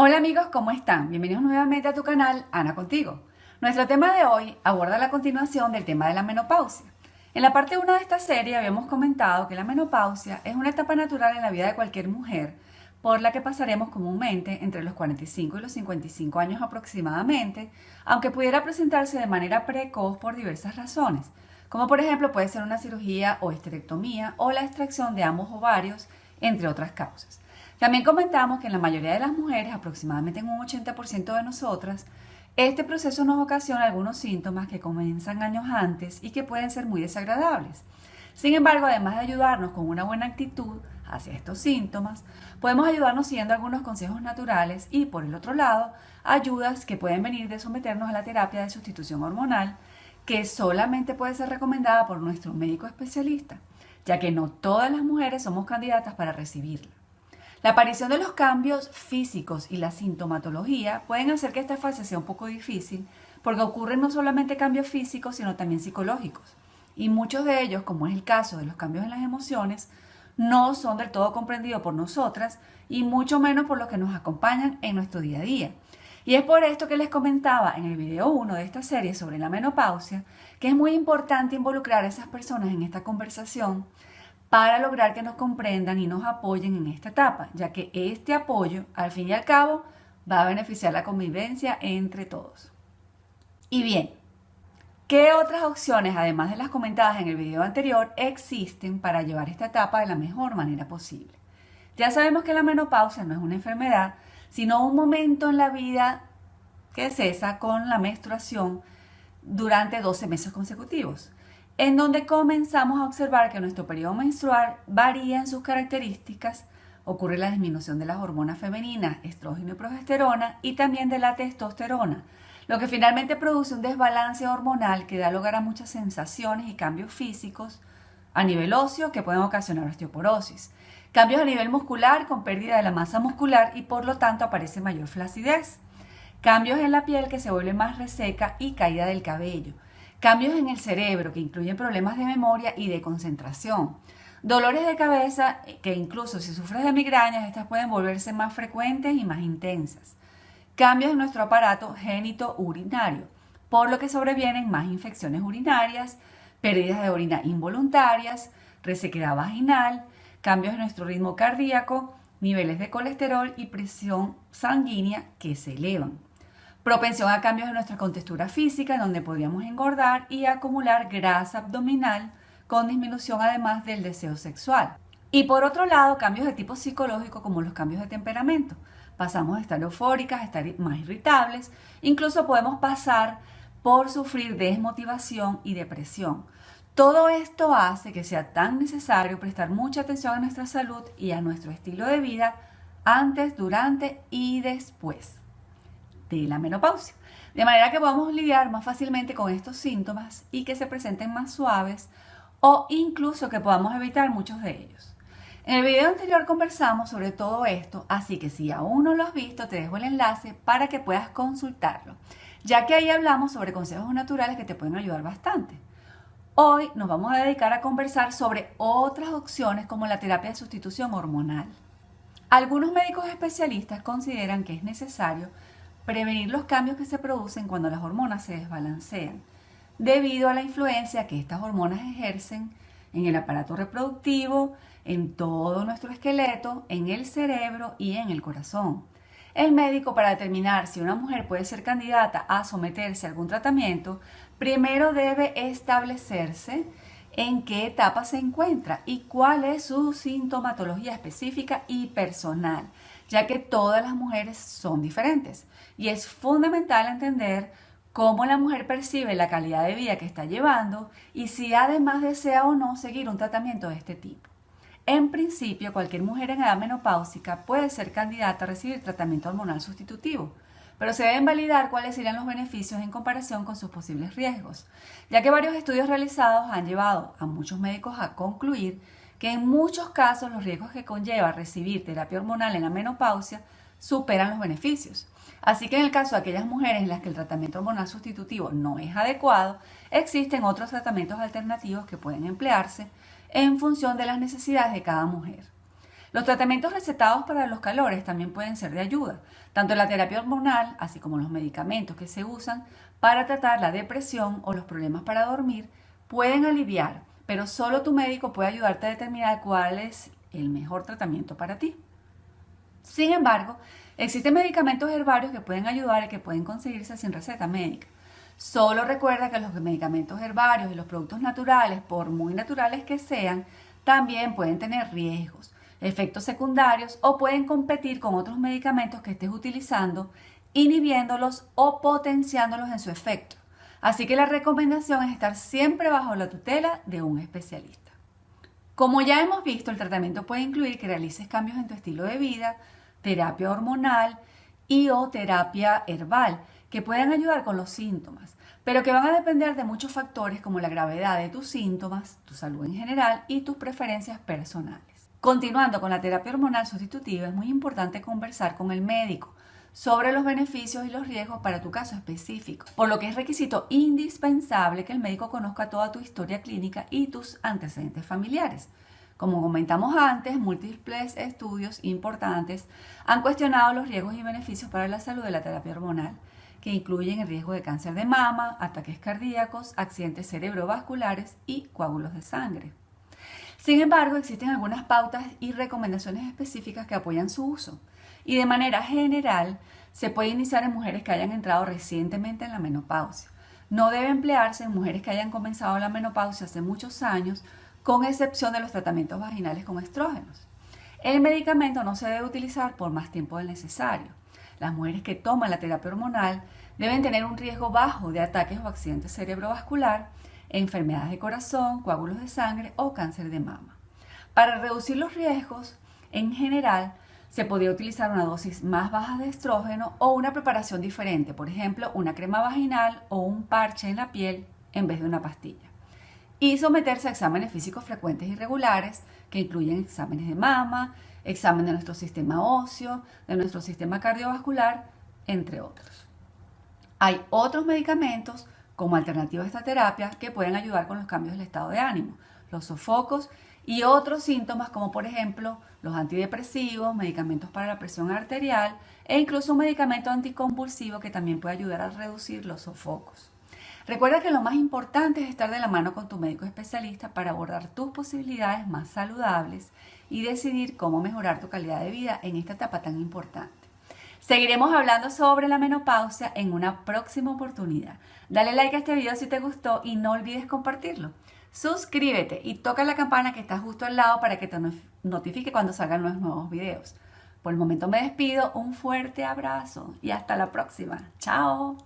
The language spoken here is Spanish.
Hola amigos, ¿cómo están? Bienvenidos nuevamente a tu canal Ana Contigo. Nuestro tema de hoy aborda la continuación del tema de la menopausia. En la parte 1 de esta serie habíamos comentado que la menopausia es una etapa natural en la vida de cualquier mujer por la que pasaremos comúnmente entre los 45 y los 55 años aproximadamente, aunque pudiera presentarse de manera precoz por diversas razones, como por ejemplo puede ser una cirugía o esterectomía o la extracción de ambos ovarios, entre otras causas. También comentamos que en la mayoría de las mujeres, aproximadamente en un 80% de nosotras, este proceso nos ocasiona algunos síntomas que comienzan años antes y que pueden ser muy desagradables. Sin embargo, además de ayudarnos con una buena actitud hacia estos síntomas, podemos ayudarnos siguiendo algunos consejos naturales y, por el otro lado, ayudas que pueden venir de someternos a la terapia de sustitución hormonal, que solamente puede ser recomendada por nuestro médico especialista, ya que no todas las mujeres somos candidatas para recibirla. La aparición de los cambios físicos y la sintomatología pueden hacer que esta fase sea un poco difícil porque ocurren no solamente cambios físicos, sino también psicológicos. Y muchos de ellos, como es el caso de los cambios en las emociones, no son del todo comprendidos por nosotras y mucho menos por los que nos acompañan en nuestro día a día. Y es por esto que les comentaba en el video 1 de esta serie sobre la menopausia que es muy importante involucrar a esas personas en esta conversación para lograr que nos comprendan y nos apoyen en esta etapa, ya que este apoyo, al fin y al cabo, va a beneficiar la convivencia entre todos. Y bien, ¿qué otras opciones, además de las comentadas en el video anterior, existen para llevar esta etapa de la mejor manera posible? Ya sabemos que la menopausia no es una enfermedad, sino un momento en la vida que cesa con la menstruación durante 12 meses consecutivos en donde comenzamos a observar que nuestro periodo menstrual varía en sus características, ocurre la disminución de las hormonas femeninas, estrógeno y progesterona, y también de la testosterona, lo que finalmente produce un desbalance hormonal que da lugar a muchas sensaciones y cambios físicos a nivel óseo que pueden ocasionar osteoporosis, cambios a nivel muscular con pérdida de la masa muscular y por lo tanto aparece mayor flacidez, cambios en la piel que se vuelve más reseca y caída del cabello, Cambios en el cerebro que incluyen problemas de memoria y de concentración. Dolores de cabeza que incluso si sufres de migrañas, estas pueden volverse más frecuentes y más intensas. Cambios en nuestro aparato génito-urinario, por lo que sobrevienen más infecciones urinarias, pérdidas de orina involuntarias, resequedad vaginal, cambios en nuestro ritmo cardíaco, niveles de colesterol y presión sanguínea que se elevan propensión a cambios en nuestra contextura física, donde podríamos engordar y acumular grasa abdominal con disminución además del deseo sexual. Y por otro lado, cambios de tipo psicológico como los cambios de temperamento. Pasamos de estar eufóricas a estar más irritables, incluso podemos pasar por sufrir desmotivación y depresión. Todo esto hace que sea tan necesario prestar mucha atención a nuestra salud y a nuestro estilo de vida antes, durante y después de la menopausia. De manera que podamos lidiar más fácilmente con estos síntomas y que se presenten más suaves o incluso que podamos evitar muchos de ellos. En el video anterior conversamos sobre todo esto, así que si aún no lo has visto, te dejo el enlace para que puedas consultarlo, ya que ahí hablamos sobre consejos naturales que te pueden ayudar bastante. Hoy nos vamos a dedicar a conversar sobre otras opciones como la terapia de sustitución hormonal. Algunos médicos especialistas consideran que es necesario prevenir los cambios que se producen cuando las hormonas se desbalancean, debido a la influencia que estas hormonas ejercen en el aparato reproductivo, en todo nuestro esqueleto, en el cerebro y en el corazón. El médico para determinar si una mujer puede ser candidata a someterse a algún tratamiento, primero debe establecerse en qué etapa se encuentra y cuál es su sintomatología específica y personal, ya que todas las mujeres son diferentes y es fundamental entender cómo la mujer percibe la calidad de vida que está llevando y si además desea o no seguir un tratamiento de este tipo. En principio, cualquier mujer en edad menopáusica puede ser candidata a recibir tratamiento hormonal sustitutivo, pero se deben validar cuáles serían los beneficios en comparación con sus posibles riesgos, ya que varios estudios realizados han llevado a muchos médicos a concluir que en muchos casos los riesgos que conlleva recibir terapia hormonal en la menopausia superan los beneficios. Así que en el caso de aquellas mujeres en las que el tratamiento hormonal sustitutivo no es adecuado, existen otros tratamientos alternativos que pueden emplearse en función de las necesidades de cada mujer. Los tratamientos recetados para los calores también pueden ser de ayuda, tanto la terapia hormonal, así como los medicamentos que se usan para tratar la depresión o los problemas para dormir, pueden aliviar, pero solo tu médico puede ayudarte a determinar cuál es el mejor tratamiento para ti. Sin embargo, existen medicamentos herbarios que pueden ayudar y que pueden conseguirse sin receta médica. Solo recuerda que los medicamentos herbarios y los productos naturales, por muy naturales que sean, también pueden tener riesgos, efectos secundarios o pueden competir con otros medicamentos que estés utilizando, inhibiéndolos o potenciándolos en su efecto. Así que la recomendación es estar siempre bajo la tutela de un especialista. Como ya hemos visto, el tratamiento puede incluir que realices cambios en tu estilo de vida, terapia hormonal y o terapia herbal, que pueden ayudar con los síntomas, pero que van a depender de muchos factores como la gravedad de tus síntomas, tu salud en general y tus preferencias personales. Continuando con la terapia hormonal sustitutiva, es muy importante conversar con el médico sobre los beneficios y los riesgos para tu caso específico, por lo que es requisito indispensable que el médico conozca toda tu historia clínica y tus antecedentes familiares. Como comentamos antes, múltiples estudios importantes han cuestionado los riesgos y beneficios para la salud de la terapia hormonal, que incluyen el riesgo de cáncer de mama, ataques cardíacos, accidentes cerebrovasculares y coágulos de sangre. Sin embargo, existen algunas pautas y recomendaciones específicas que apoyan su uso y de manera general se puede iniciar en mujeres que hayan entrado recientemente en la menopausia. No debe emplearse en mujeres que hayan comenzado la menopausia hace muchos años, con excepción de los tratamientos vaginales con estrógenos. El medicamento no se debe utilizar por más tiempo del necesario. Las mujeres que toman la terapia hormonal deben tener un riesgo bajo de ataques o accidentes cerebrovascular, enfermedades de corazón, coágulos de sangre o cáncer de mama. Para reducir los riesgos, en general, se podría utilizar una dosis más baja de estrógeno o una preparación diferente, por ejemplo, una crema vaginal o un parche en la piel en vez de una pastilla. Y someterse a exámenes físicos frecuentes y regulares que incluyen exámenes de mama, examen de nuestro sistema óseo, de nuestro sistema cardiovascular, entre otros. Hay otros medicamentos como alternativa a esta terapia que pueden ayudar con los cambios del estado de ánimo, los sofocos y otros síntomas como por ejemplo los antidepresivos, medicamentos para la presión arterial e incluso un medicamento anticonvulsivo que también puede ayudar a reducir los sofocos. Recuerda que lo más importante es estar de la mano con tu médico especialista para abordar tus posibilidades más saludables y decidir cómo mejorar tu calidad de vida en esta etapa tan importante. Seguiremos hablando sobre la menopausia en una próxima oportunidad. Dale like a este video si te gustó y no olvides compartirlo. Suscríbete y toca la campana que está justo al lado para que te notifique cuando salgan los nuevos videos. Por el momento me despido, un fuerte abrazo y hasta la próxima. Chao.